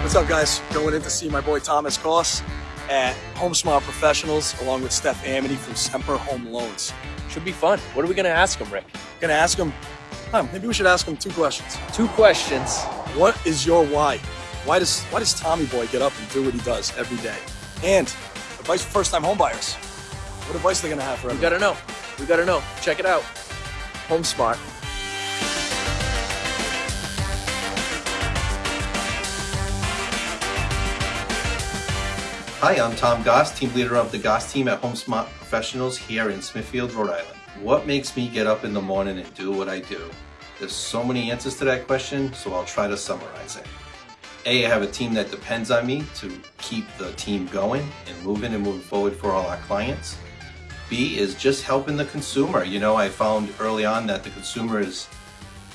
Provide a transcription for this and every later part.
What's up, guys? Going in to see my boy Thomas Goss at Home Smart Professionals, along with Steph Amity from Semper Home Loans. Should be fun. What are we gonna ask him, Rick? Gonna ask him. Huh, maybe we should ask him two questions. Two questions. What is your why? Why does why does Tommy Boy get up and do what he does every day? And advice for first-time homebuyers. What advice are they gonna have for We gotta know. We gotta know. Check it out. Home Smart. Hi, I'm Tom Goss, team leader of the Goss team at HomeSmart Professionals here in Smithfield, Rhode Island. What makes me get up in the morning and do what I do? There's so many answers to that question, so I'll try to summarize it. A, I have a team that depends on me to keep the team going and moving and moving forward for all our clients. B is just helping the consumer. You know, I found early on that the consumer is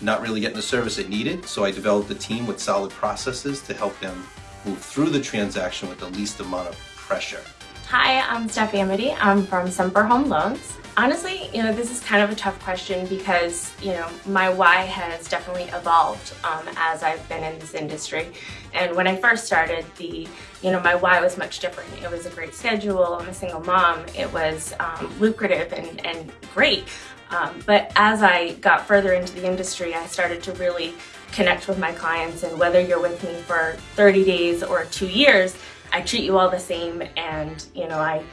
not really getting the service it needed, so I developed a team with solid processes to help them move through the transaction with the least amount of pressure. Hi, I'm Steph Amity. I'm from Semper Home Loans. Honestly, you know, this is kind of a tough question because, you know, my why has definitely evolved um, as I've been in this industry. And when I first started, the, you know, my why was much different. It was a great schedule. I'm a single mom. It was um, lucrative and, and great. Um, but as I got further into the industry, I started to really connect with my clients. And whether you're with me for 30 days or two years, I treat you all the same. And, you know, I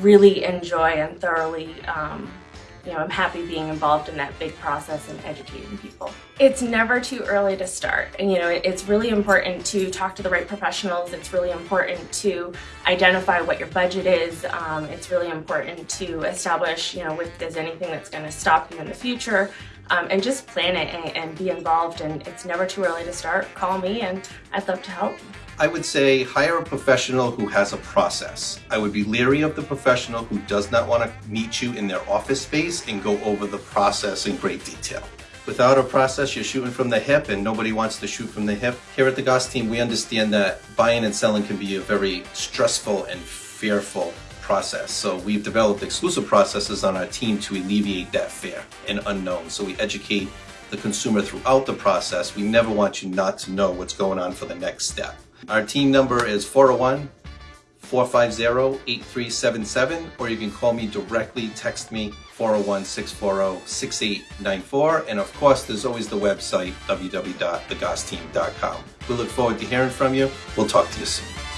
really enjoy and thoroughly, um, you know, I'm happy being involved in that big process and educating people. It's never too early to start. And, you know, it's really important to talk to the right professionals. It's really important to identify what your budget is. Um, it's really important to establish, you know, if there's anything that's going to stop you in the future. Um, and just plan it and, and be involved. And it's never too early to start. Call me and I'd love to help. I would say hire a professional who has a process. I would be leery of the professional who does not want to meet you in their office space and go over the process in great detail. Without a process, you're shooting from the hip and nobody wants to shoot from the hip. Here at the Goss team, we understand that buying and selling can be a very stressful and fearful process. So we've developed exclusive processes on our team to alleviate that fear and unknown. So we educate the consumer throughout the process. We never want you not to know what's going on for the next step. Our team number is 401 450 8377, or you can call me directly, text me 401 640 6894. And of course, there's always the website www.thegossteam.com. We look forward to hearing from you. We'll talk to you soon.